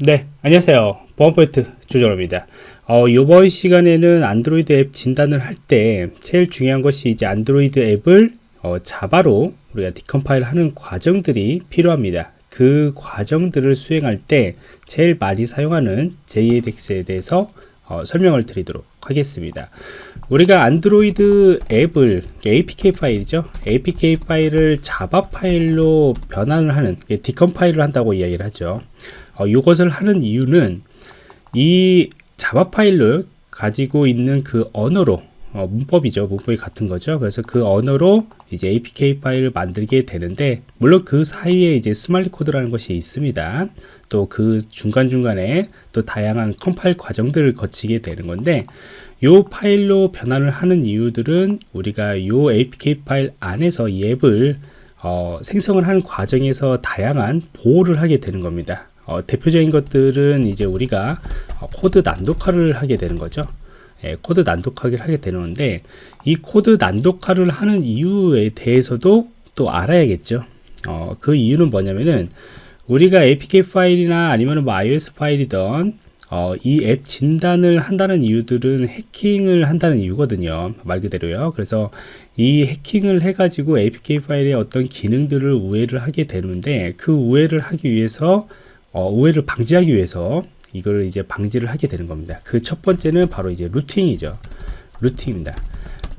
네, 안녕하세요. 보안포인트 조정호입니다. 어, 이번 시간에는 안드로이드 앱 진단을 할 때 제일 중요한 것이 이제 안드로이드 앱을 어, 자바로 우리가 decompile 하는 과정들이 필요합니다. 그 과정들을 수행할 때 제일 많이 사용하는 JADX에 대해서 어, 설명을 드리도록 하겠습니다. 우리가 안드로이드 앱을 APK 파일이죠. APK 파일을 자바 파일로 변환을 하는 decompile을 한다고 이야기를 하죠. 어, 이것을 하는 이유는 이 자바 파일을 가지고 있는 그 언어로 어, 문법이죠. 문법이 같은 거죠. 그래서 그 언어로 이제 APK 파일을 만들게 되는데 물론 그 사이에 이제 Smali 코드라는 것이 있습니다. 또 그 중간중간에 또 다양한 컴파일 과정들을 거치게 되는 건데 이 파일로 변환을 하는 이유들은 우리가 이 APK 파일 안에서 이 앱을 어, 생성을 하는 과정에서 다양한 보호를 하게 되는 겁니다. 어, 대표적인 것들은 이제 우리가 어, 코드 난독화를 하게 되는 거죠. 예, 코드 난독화를 하게 되는데 이 코드 난독화를 하는 이유에 대해서도 또 알아야겠죠. 어, 그 이유는 뭐냐면은 우리가 APK 파일이나 아니면 뭐 iOS 파일이던 어, 이 앱 진단을 한다는 이유들은 해킹을 한다는 이유거든요. 말 그대로요. 그래서 이 해킹을 해가지고 APK 파일의 어떤 기능들을 우회를 하게 되는데 그 우회를 하기 위해서 어, 오해를 방지하기 위해서 이거를 이제 방지를 하게 되는 겁니다. 그 첫 번째는 바로 이제 루팅이죠. 루팅입니다.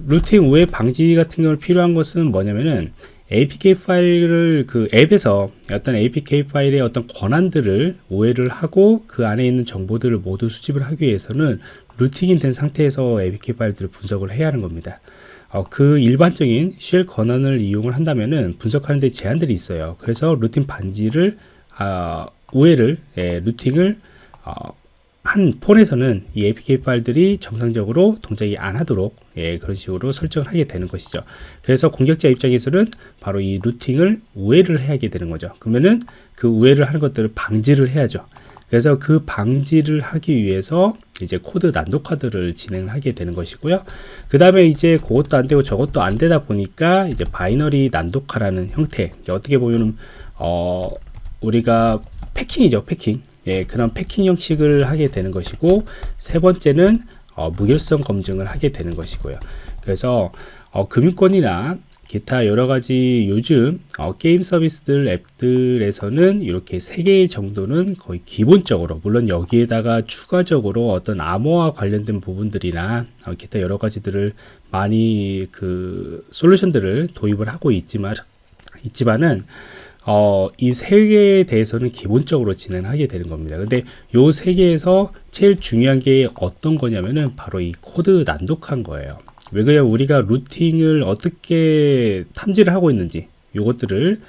루팅 오해 방지 같은 경우 필요한 것은 뭐냐면은 APK 파일을 그 앱에서 어떤 APK 파일의 어떤 권한들을 오해를 하고 그 안에 있는 정보들을 모두 수집을 하기 위해서는 루팅이 된 상태에서 APK 파일들을 분석을 해야 하는 겁니다. 어, 그 일반적인 쉘 권한을 이용을 한다면은 분석하는 데 제한들이 있어요. 그래서 루팅 반지를 어, 우회를 예, 루팅을 어, 한 폰에서는 이 APK 파일들이 정상적으로 동작이 안 하도록 예, 그런 식으로 설정을 하게 되는 것이죠. 그래서 공격자 입장에서는 바로 이 루팅을 우회를 해야게 되는 거죠. 그러면은 그 우회를 하는 것들을 방지를 해야죠. 그래서 그 방지를 하기 위해서 이제 코드 난독화들을 진행을 하게 되는 것이고요. 그 다음에 이제 그것도 안 되고 저것도 안 되다 보니까 이제 binary 난독화라는 형태. 어떻게 보면은 어 우리가 packing이죠 packing. 예, 그런 packing 형식을 하게 되는 것이고 세 번째는 어, 무결성 검증을 하게 되는 것이고요. 그래서 어, 금융권이나 기타 여러 가지 요즘 어, 게임 서비스들 앱들에서는 이렇게 세개 정도는 거의 기본적으로 물론 여기에다가 추가적으로 어떤 암호와 관련된 부분들이나 어, 기타 여러 가지들을 많이 그 솔루션들을 도입을 하고 있지만 있지만은 어, 이 세 개에 대해서는 기본적으로 진행하게 되는 겁니다. 근데 요 세 개에서 제일 중요한 게 어떤 거냐면은 바로 이 코드 난독화인 거예요. 왜 그러냐 우리가 rooting을 어떻게 탐지를 하고 있는지 요것들을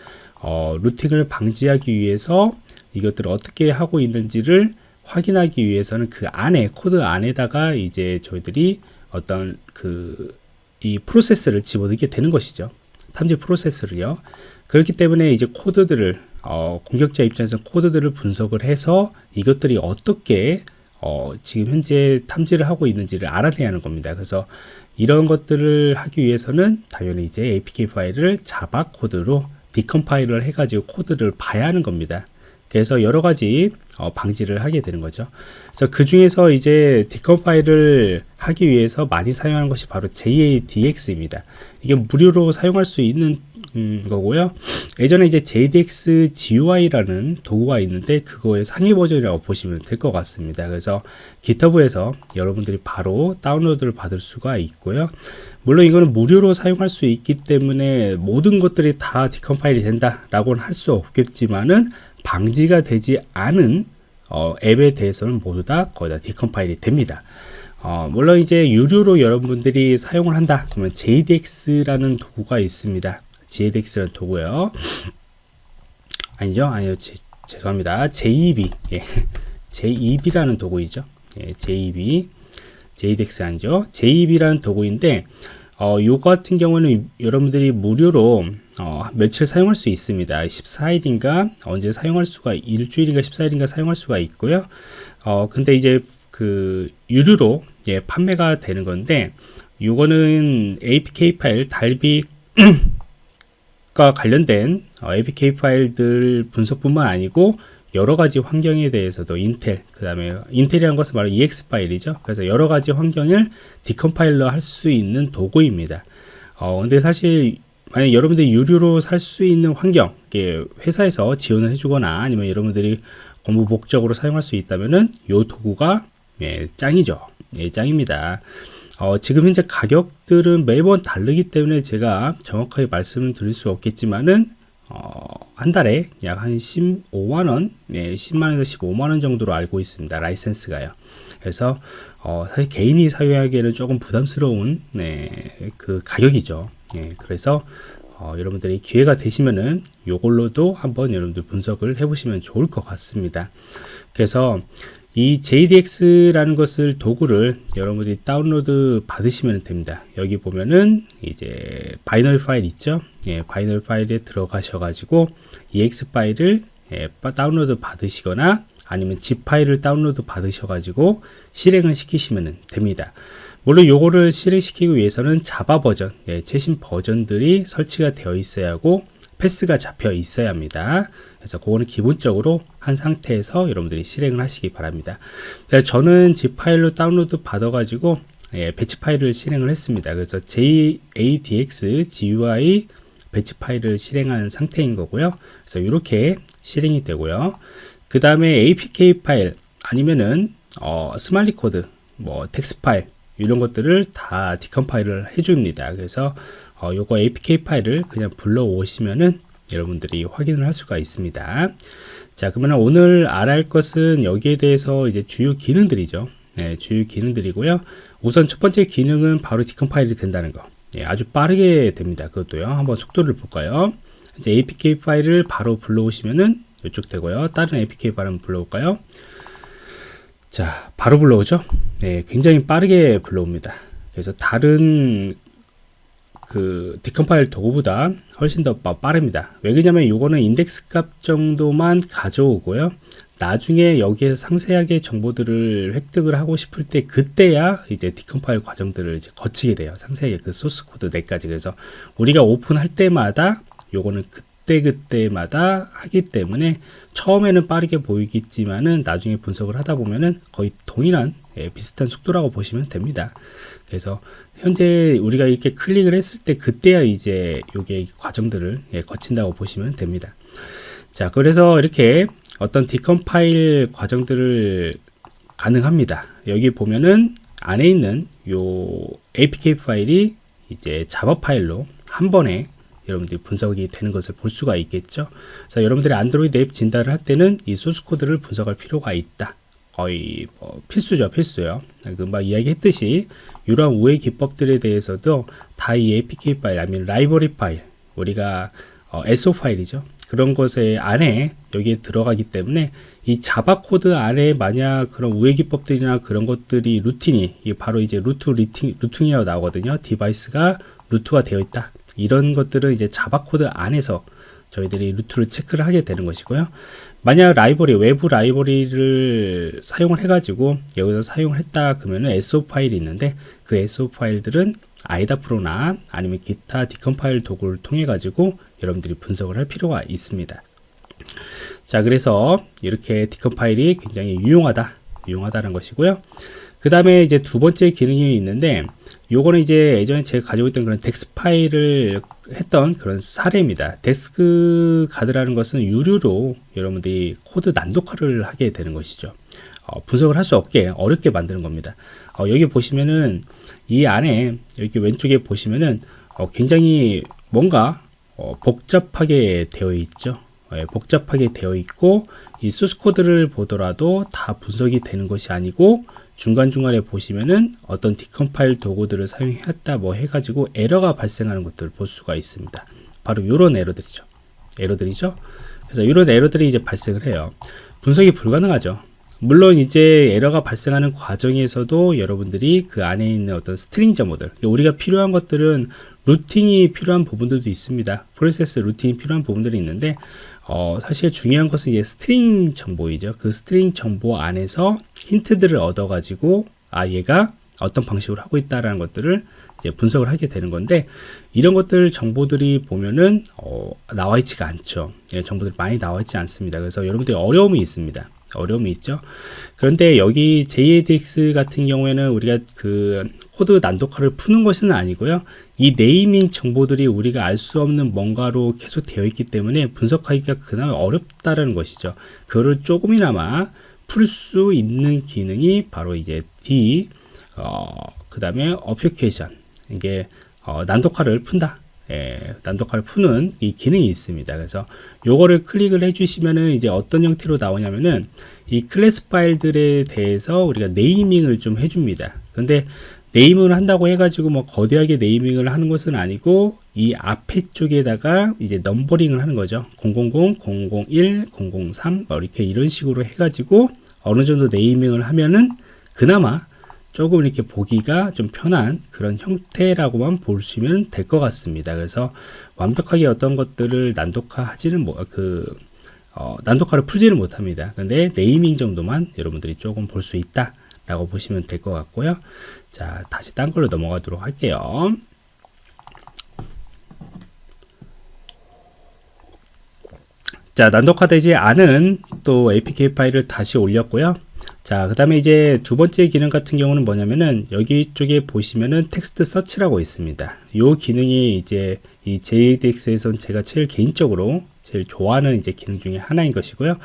어, rooting을 방지하기 위해서 이것들을 어떻게 하고 있는지를 확인하기 위해서는 그 안에 코드 안에다가 이제 저희들이 어떤 그 이 프로세스를 집어넣게 되는 것이죠. 탐지 프로세스를요. 그렇기 때문에 이제 코드들을 어, 공격자 입장에서 코드들을 분석을 해서 이것들이 어떻게 어, 지금 현재 탐지를 하고 있는지를 알아내야 하는 겁니다. 그래서 이런 것들을 하기 위해서는 당연히 이제 APK 파일을 자바 코드로 디컴파일을 해가지고 코드를 봐야 하는 겁니다. 그래서 여러 가지 어, 방지를 하게 되는 거죠. 그래서 그 중에서 이제 디컴파일을 하기 위해서 많이 사용하는 것이 바로 JADX입니다. 이게 무료로 사용할 수 있는 음, 거고요. 예전에 이제 JDX GUI라는 도구가 있는데 그거의 상위 버전이라고 보시면 될 것 같습니다. 그래서 GitHub에서 여러분들이 바로 다운로드를 받을 수가 있고요. 물론 이거는 무료로 사용할 수 있기 때문에 모든 것들이 다 디컴파일이 된다라고는 할 수 없겠지만은 방지가 되지 않은 어, 앱에 대해서는 모두 다 거의 다 디컴파일이 됩니다. 어, 물론 이제 유료로 여러분들이 사용을 한다 그러면 JDX라는 도구가 있습니다. JDX라는 도구요. 아니죠? 아니요. 제, 죄송합니다. JEB. 예. JEB라는 도구이죠. 예, JEB. JDX 아니죠? JEB라는 도구인데 어, 요 같은 경우는 여러분들이 무료로 어, 며칠 사용할 수 있습니다. 14일인가 언제 사용할 수가 일주일인가 14일인가 사용할 수가 있고요. 어, 근데 이제 그 유료로 예, 판매가 되는 건데 요거는 APK 파일 달비 과 관련된 어, APK 파일들 분석뿐만 아니고 여러 가지 환경에 대해서도 인텔, 그 다음에 인텔이라는 것은 바로 EX 파일이죠. 그래서 여러 가지 환경을 디컴파일러 할 수 있는 도구입니다. 어, 근데 사실 만약 여러분들이 유료로 살 수 있는 환경, 회사에서 지원을 해주거나 아니면 여러분들이 공부 목적으로 사용할 수 있다면은 이 도구가 예, 짱이죠. 예, 짱입니다. 어, 지금 현재 가격들은 매번 다르기 때문에 제가 정확하게 말씀을 드릴 수 없겠지만은 어, 한 달에 약 한 15만원, 예, 10만원에서 15만원 정도로 알고 있습니다. 라이센스가요. 그래서, 어, 사실 개인이 사용하기에는 조금 부담스러운, 네, 그 가격이죠. 예, 그래서, 어, 여러분들이 기회가 되시면은 요걸로도 한번 여러분들 분석을 해보시면 좋을 것 같습니다. 그래서, 이 JDX라는 것을 도구를 여러분들이 다운로드 받으시면 됩니다. 여기 보면은 이제 binary 파일 있죠? 예, binary 파일에 들어가셔 가지고 EXE 파일을 예, 다운로드 받으시거나 아니면 zip 파일을 다운로드 받으셔 가지고 실행을 시키시면 됩니다. 물론 요거를 실행시키기 위해서는 자바 버전, 예, 최신 버전들이 설치가 되어 있어야 하고 path가 잡혀 있어야 합니다. 그래서 그거는 기본적으로 한 상태에서 여러분들이 실행을 하시기 바랍니다. 저는 zip 파일로 다운로드 받아가지고 예, batch 파일을 실행을 했습니다. 그래서 JADX GUI batch 파일을 실행한 상태인 거고요. 그래서 이렇게 실행이 되고요. 그 다음에 APK 파일 아니면은 어, Smali 코드, 뭐 텍스트 파일 이런 것들을 다 decompile을 해줍니다. 그래서 어, 요거 APK 파일을 그냥 불러 오시면은 여러분들이 확인을 할 수가 있습니다. 자, 그러면 오늘 알아야 할 것은 여기에 대해서 이제 주요 기능들이죠. 네, 주요 기능들이고요. 우선 첫 번째 기능은 바로 decompile이 된다는 거. 예, 아주 빠르게 됩니다. 그것도요. 한번 속도를 볼까요? 이제 APK 파일을 바로 불러오시면은 이쪽 되고요. 다른 APK 파일 한번 불러올까요? 자, 바로 불러오죠? 네, 굉장히 빠르게 불러옵니다. 그래서 다른 그 decompile 도구보다 훨씬 더 빠릅니다. 왜 그러냐면 이거는 인덱스 값 정도만 가져오고요. 나중에 여기에서 상세하게 정보들을 획득을 하고 싶을 때 그때야 이제 decompile 과정들을 이제 거치게 돼요. 상세하게 그 소스 코드 내까지 그래서 우리가 오픈할 때마다 요거는 그 때그때마다 하기 때문에 처음에는 빠르게 보이겠지만은 나중에 분석을 하다 보면은 거의 동일한 예, 비슷한 속도라고 보시면 됩니다. 그래서 현재 우리가 이렇게 클릭을 했을 때 그때야 이제 요게 과정들을 예, 거친다고 보시면 됩니다. 자, 그래서 이렇게 어떤 디컴파일 과정들을 가능합니다. 여기 보면은 안에 있는 요 APK 파일이 이제 자바 파일로 한 번에 여러분들이 분석이 되는 것을 볼 수가 있겠죠. 그래서 여러분들이 안드로이드 앱 진단을 할 때는 이 소스 코드를 분석할 필요가 있다. 거의 뭐 필수죠, 필수요. 금방 이야기했듯이 이러한 우회 기법들에 대해서도 다 이 APK 파일 아니면 라이브러리 파일 우리가 어, SO 파일이죠. 그런 것에 안에 여기에 들어가기 때문에 이 자바 코드 안에 만약 그런 우회 기법들이나 그런 것들이 루틴이 바로 이제 root 리팅, rooting이라고 나오거든요. device가 root가 되어 있다. 이런 것들은 이제 자바 코드 안에서 저희들이 root를 체크를 하게 되는 것이고요. 만약 라이브러리, 외부 라이브러리를 사용을 해 가지고 여기서 사용을 했다 그러면 SO 파일이 있는데 그 SO 파일들은 IDA Pro나 아니면 기타 decompile 도구를 통해 가지고 여러분들이 분석을 할 필요가 있습니다. 자, 그래서 이렇게 decompile이 굉장히 유용하다, 유용하다는 것이고요. 그 다음에 이제 두 번째 기능이 있는데 요거는 이제 예전에 제가 가지고 있던 그런 DEX 파일을 했던 그런 사례입니다. DexGuard라는 것은 유료로 여러분들이 코드 난독화를 하게 되는 것이죠. 어, 분석을 할 수 없게 어렵게 만드는 겁니다. 어, 여기 보시면은 이 안에 여기 왼쪽에 보시면은 어, 굉장히 뭔가 어, 복잡하게 되어 있죠. 예, 복잡하게 되어 있고 이 소스 코드를 보더라도 다 분석이 되는 것이 아니고 중간중간에 보시면은 어떤 decompile 도구들을 사용했다 뭐 해가지고 에러가 발생하는 것들을 볼 수가 있습니다. 바로 이런 에러들이죠. 에러들이죠. 그래서 이런 에러들이 이제 발생을 해요. 분석이 불가능하죠. 물론 이제 에러가 발생하는 과정에서도 여러분들이 그 안에 있는 어떤 string 정보들 우리가 필요한 것들은 rooting이 필요한 부분들도 있습니다. 프로세스 rooting이 필요한 부분들이 있는데 어, 사실 중요한 것은 이제 string 정보이죠. 그 string 정보 안에서 힌트들을 얻어가지고 아 얘가 어떤 방식으로 하고 있다라는 것들을 이제 분석을 하게 되는 건데 이런 것들 정보들이 보면은 어, 나와 있지가 않죠. 예, 정보들이 많이 나와 있지 않습니다. 그래서 여러분들이 어려움이 있습니다. 어려움이 있죠. 그런데 여기 JADX 같은 경우에는 우리가 그 코드 난독화를 푸는 것은 아니고요. 이 네이밍 정보들이 우리가 알 수 없는 뭔가로 계속 되어 있기 때문에 분석하기가 그나마 어렵다는 것이죠. 그거를 조금이나마 풀 수 있는 기능이 바로 이제 D, 어, 그 다음에 obfuscation. 이게 어, 난독화를 푼다. 예, 난독화를 푸는 이 기능이 있습니다. 그래서 요거를 클릭을 해주시면은 이제 어떤 형태로 나오냐면은 이 클래스 파일들에 대해서 우리가 네이밍을 좀 해줍니다. 근데 네이밍을 한다고 해가지고 뭐 거대하게 네이밍을 하는 것은 아니고 이 앞에 쪽에다가 이제 넘버링을 하는 거죠. 000, 001, 003뭐 이렇게 이런 식으로 해가지고 어느 정도 네이밍을 하면은 그나마 조금 이렇게 보기가 좀 편한 그런 형태라고만 보시면 될 것 같습니다. 그래서 완벽하게 어떤 것들을 난독화 하지는 뭐, 그, 어, 난독화를 풀지는 못합니다. 근데 네이밍 정도만 여러분들이 조금 볼 수 있다. 라고 보시면 될 것 같고요. 자, 다시 딴 걸로 넘어가도록 할게요. 자, 난독화되지 않은 또 APK 파일을 다시 올렸고요. 자, 그 다음에 이제 두 번째 기능 같은 경우는 뭐냐면은 여기 쪽에 보시면은 text search라고 있습니다. 이 기능이 이제 이 JADX에선 제가 제일 개인적으로 제일 좋아하는 이제 기능 중에 하나인 것이고요.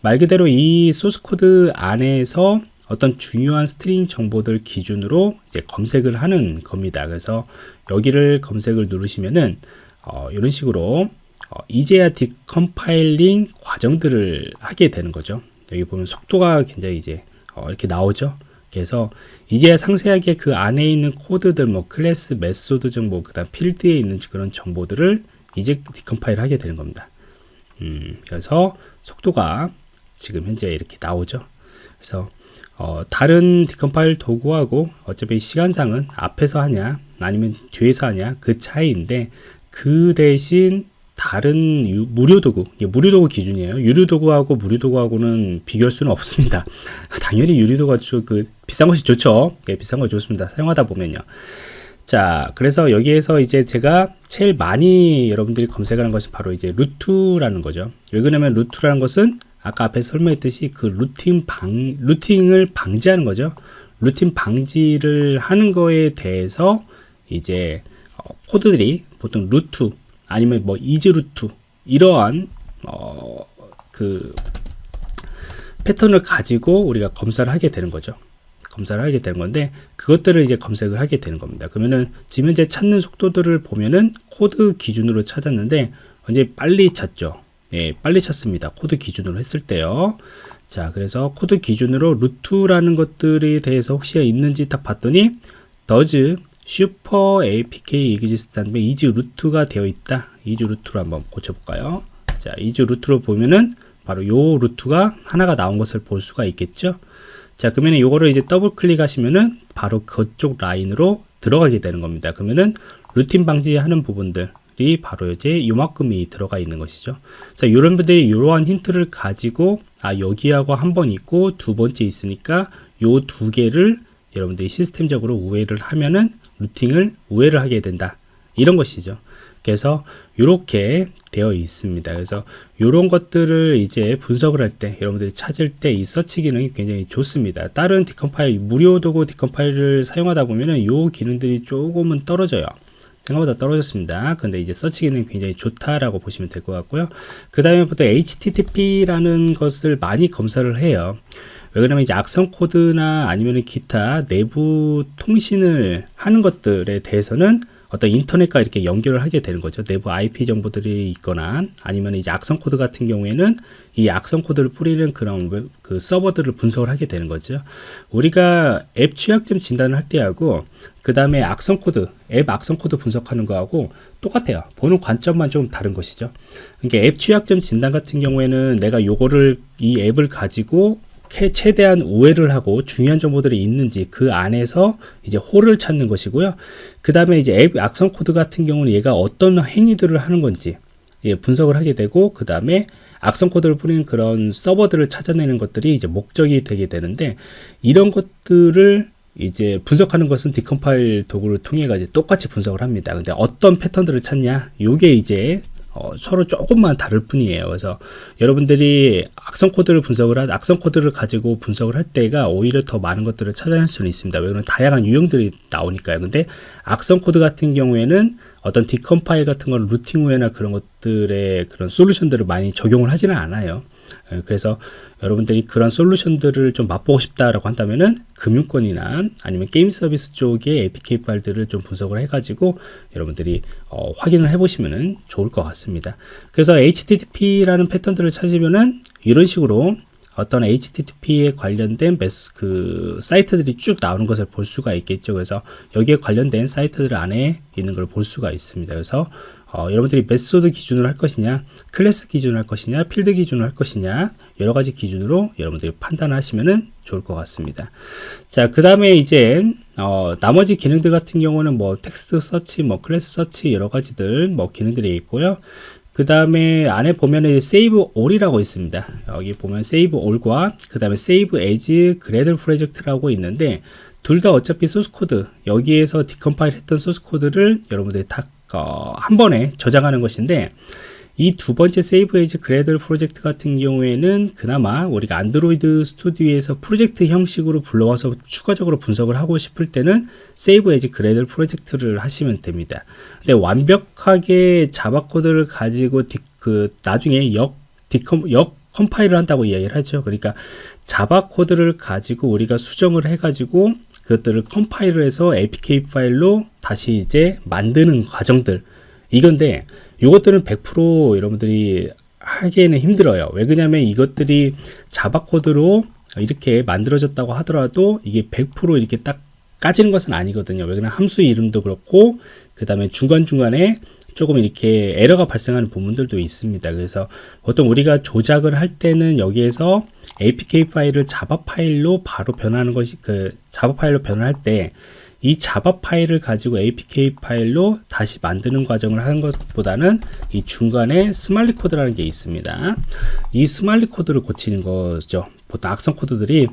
말 그대로 이 소스 코드 안에서 어떤 중요한 string 정보들 기준으로 이제 검색을 하는 겁니다. 그래서 여기를 검색을 누르시면은 어, 이런 식으로 어, 이제야 decompiling 과정들을 하게 되는 거죠. 여기 보면 속도가 굉장히 이제 어, 이렇게 나오죠. 그래서 이제 상세하게 그 안에 있는 코드들 뭐 클래스 method 정보 그 다음 필드에 있는 그런 정보들을 이제 decompile 하게 되는 겁니다. 음, 그래서 속도가 지금 현재 이렇게 나오죠. 그래서 어, 다른 decompile 도구하고 어차피 시간상은 앞에서 하냐 아니면 뒤에서 하냐 그 차이인데 그 대신 다른 유, 무료 도구, 무료 도구 기준이에요. 유료 도구하고 무료 도구하고는 비교할 수는 없습니다. 당연히 유료 도구가 그 비싼 것이 좋죠. 예, 비싼 거 좋습니다. 사용하다 보면요. 자, 그래서 여기에서 이제 제가 제일 많이 여러분들이 검색하는 것이 바로 이제 root라는 거죠. 왜 그러냐면 root라는 것은 아까 앞에 설명했듯이 그 rooting 방, rooting을 방지하는 거죠. rooting 방지를 하는 거에 대해서 이제 어, 코드들이 보통 root 아니면 뭐 is root 이러한 어, 그 패턴을 가지고 우리가 검사를 하게 되는 거죠. 검사를 하게 되는 건데 그것들을 이제 검색을 하게 되는 겁니다. 그러면은 지금 현재 찾는 속도들을 보면은 코드 기준으로 찾았는데 이제 빨리 찾죠. 예, 빨리 찾습니다. 코드 기준으로 했을 때요. 자, 그래서 코드 기준으로 root라는 것들에 대해서 혹시 있는지 딱 봤더니 does super APK exist 다음에 is root가 되어 있다. is root로 한번 고쳐볼까요? 자, is root로 보면은 바로 요 root가 하나가 나온 것을 볼 수가 있겠죠. 자, 그러면 요거를 이제 더블 클릭하시면은 바로 그쪽 라인으로 들어가게 되는 겁니다. 그러면은 rooting 방지하는 부분들이 바로 이제 요만큼이 들어가 있는 것이죠. 자, 이런 분들이 이러한 힌트를 가지고 아 여기하고 한 번 있고 두 번째 있으니까 요 두 개를 여러분들이 시스템적으로 우회를 하면은 rooting을 우회를 하게 된다. 이런 것이죠. 그래서 이렇게 되어 있습니다. 그래서 이런 것들을 이제 분석을 할 때 여러분들이 찾을 때 이 서치 기능이 굉장히 좋습니다. 다른 decompile 무료 도구 decompile을 사용하다 보면은 이 기능들이 조금은 떨어져요. 생각보다 떨어졌습니다. 근데 이제 서치 기능이 굉장히 좋다라고 보시면 될 것 같고요. 그 다음에 보통 HTTP라는 것을 많이 검사를 해요. 왜 그러면 이제 악성 코드나 아니면 기타 내부 통신을 하는 것들에 대해서는 어떤 인터넷과 이렇게 연결을 하게 되는 거죠. 내부 IP 정보들이 있거나 아니면 이제 악성 코드 같은 경우에는 이 악성 코드를 뿌리는 그런 그 서버들을 분석을 하게 되는 거죠. 우리가 앱 취약점 진단을 할 때하고 그 다음에 악성 코드, 앱 악성 코드 분석하는 거하고 똑같아요. 보는 관점만 좀 다른 것이죠. 그러니까 앱 취약점 진단 같은 경우에는 내가 요거를 이 앱을 가지고 최대한 우회를 하고 중요한 정보들이 있는지 그 안에서 이제 hole을 찾는 것이고요. 그 다음에 이제 앱 악성 코드 같은 경우는 얘가 어떤 행위들을 하는 건지 예, 분석을 하게 되고 그 다음에 악성 코드를 뿌리는 그런 서버들을 찾아내는 것들이 이제 목적이 되게 되는데 이런 것들을 이제 분석하는 것은 decompile 도구를 통해 가지고 똑같이 분석을 합니다. 근데 어떤 패턴들을 찾냐? 요게 이제 어, 서로 조금만 다를 뿐이에요. 그래서 여러분들이 악성 코드를 분석을 한 악성 코드를 가지고 분석을 할 때가 오히려 더 많은 것들을 찾아낼 수는 있습니다. 왜냐면 다양한 유형들이 나오니까요. 근데 악성 코드 같은 경우에는 어떤 decompile 같은 건 rooting 우회나 그런 것들의 그런 솔루션들을 많이 적용을 하지는 않아요. 예, 그래서 여러분들이 그런 솔루션들을 좀 맛보고 싶다라고 한다면은 금융권이나 아니면 게임 서비스 쪽의 APK 파일들을 좀 분석을 해가지고 여러분들이 어, 확인을 해보시면은 좋을 것 같습니다. 그래서 HTTP라는 패턴들을 찾으면은 이런 식으로 어떤 HTTP에 관련된 메스, 그 사이트들이 쭉 나오는 것을 볼 수가 있겠죠. 그래서 여기에 관련된 사이트들 안에 있는 걸 볼 수가 있습니다. 그래서 어, 여러분들이 method 기준으로 할 것이냐, 클래스 기준으로 할 것이냐, 필드 기준으로 할 것이냐, 여러 가지 기준으로 여러분들이 판단하시면 좋을 것 같습니다. 자, 그 다음에 이제, 어, 나머지 기능들 같은 경우는 뭐 text search, 뭐 class search, 여러 가지들 뭐 기능들이 있고요. 그 다음에 안에 보면은 Save All이라고 있습니다. 여기 보면 Save All과 그 다음에 Save as Gradle Project라고 있는데 둘 다 어차피 소스 코드 여기에서 decompile 했던 소스 코드를 여러분들이 다 어, 한 번에 저장하는 것인데 이 두 번째 Save as Gradle Project 같은 경우에는 그나마 우리가 안드로이드 스튜디오에서 프로젝트 형식으로 불러와서 추가적으로 분석을 하고 싶을 때는 Save as Gradle Project를 하시면 됩니다. 근데 완벽하게 자바 코드를 가지고 디, 그 나중에 역 decom 역 컴파일을 한다고 이야기를 하죠. 그러니까 자바 코드를 가지고 우리가 수정을 해가지고 그것들을 컴파일을 해서 APK 파일로 다시 이제 만드는 과정들 이건데 이것들은 100% 여러분들이 하기에는 힘들어요. 왜 그러냐면 이것들이 자바 코드로 이렇게 만들어졌다고 하더라도 이게 100% 이렇게 딱 까지는 것은 아니거든요. 왜 그러냐면 함수 이름도 그렇고 그 다음에 중간중간에 조금 이렇게 에러가 발생하는 부분들도 있습니다. 그래서 보통 우리가 조작을 할 때는 여기에서 APK 파일을 자바 파일로 바로 변하는 것이 그 자바 파일로 변환할 때 이 자바 파일을 가지고 APK 파일로 다시 만드는 과정을 하는 것보다는 이 중간에 smali 코드라는 게 있습니다. 이 smali 코드를 고치는 거죠. 보통 악성 코드들이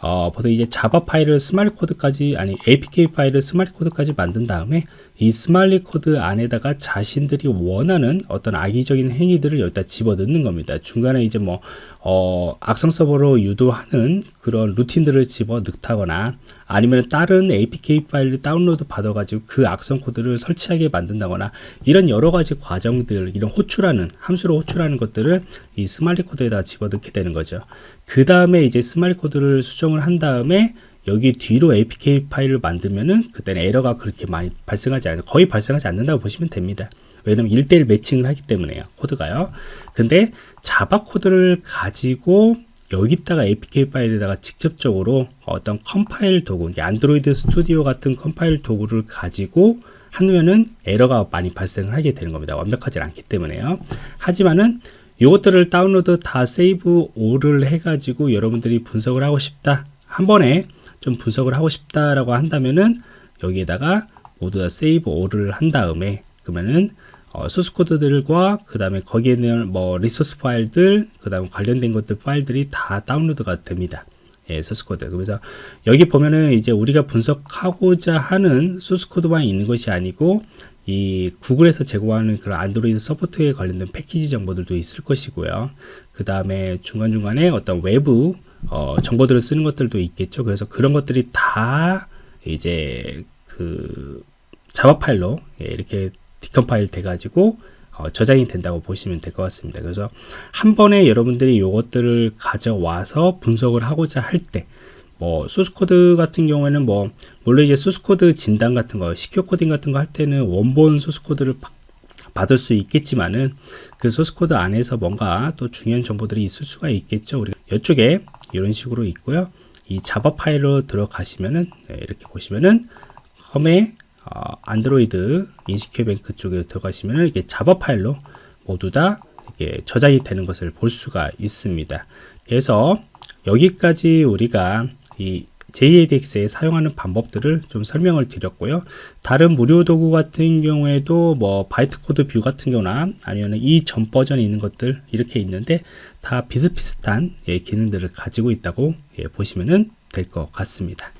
어, 보통 이제 자바 파일을 smali 코드까지 아니 APK 파일을 smali 코드까지 만든 다음에 이 smali 코드 안에다가 자신들이 원하는 어떤 악의적인 행위들을 여기다 집어넣는 겁니다. 중간에 이제 뭐, 어, 악성 서버로 유도하는 그런 루틴들을 집어 넣다거나 아니면 다른 APK 파일을 다운로드 받아가지고 그 악성 코드를 설치하게 만든다거나 이런 여러 가지 과정들, 이런 호출하는, 함수로 호출하는 것들을 이 smali 코드에다 집어넣게 되는 거죠. 그 다음에 이제 smali 코드를 수정을 한 다음에 여기 뒤로 APK 파일을 만들면은 그때는 에러가 그렇게 많이 발생하지 않아요. 거의 발생하지 않는다고 보시면 됩니다. 왜냐면 1대1 matching을 하기 때문에요. 코드가요. 근데 자바 코드를 가지고 여기다가 APK 파일에다가 직접적으로 어떤 컴파일 도구, 안드로이드 스튜디오 같은 컴파일 도구를 가지고 하면은 에러가 많이 발생을 하게 되는 겁니다. 완벽하지 않기 때문에요. 하지만은 이것들을 다운로드 다 Save All을 해가지고 여러분들이 분석을 하고 싶다. 한 번에 좀 분석을 하고 싶다라고 한다면은 여기에다가 모두 다 Save All을 한 다음에 그러면은 어, 소스 코드들과 그 다음에 거기에 있는 뭐 리소스 파일들 그 다음에 관련된 것들 파일들이 다 다운로드가 됩니다. 예, 소스 코드. 그래서 여기 보면은 이제 우리가 분석하고자 하는 소스 코드만 있는 것이 아니고 이 구글에서 제공하는 그런 안드로이드 support에 관련된 패키지 정보들도 있을 것이고요. 그 다음에 중간중간에 어떤 외부 어, 정보들을 쓰는 것들도 있겠죠. 그래서 그런 것들이 다 이제 그 자바 파일로 예, 이렇게 decompile 돼가지고 어, 저장이 된다고 보시면 될 것 같습니다. 그래서 한 번에 여러분들이 이것들을 가져와서 분석을 하고자 할 때, 뭐 소스 코드 같은 경우에는 뭐 물론 이제 소스 코드 진단 같은 거, secure 코딩 같은 거 할 때는 원본 소스 코드를 받을 수 있겠지만은 그 소스 코드 안에서 뭔가 또 중요한 정보들이 있을 수가 있겠죠. 우리 이쪽에 이런 식으로 있고요. 이 자바 파일로 들어가시면은 네, 이렇게 보시면은 홈에 어, 안드로이드 InsecureBank 쪽에 들어가시면은 이게 자바 파일로 모두 다 이게 저장이 되는 것을 볼 수가 있습니다. 그래서 여기까지 우리가 이 JADX에 사용하는 방법들을 좀 설명을 드렸고요. 다른 무료 도구 같은 경우에도 뭐 Bytecode View 같은 경우나 아니면 이 전 버전에 있는 것들 이렇게 있는데 다 비슷비슷한 예, 기능들을 가지고 있다고 예, 보시면 될 것 같습니다.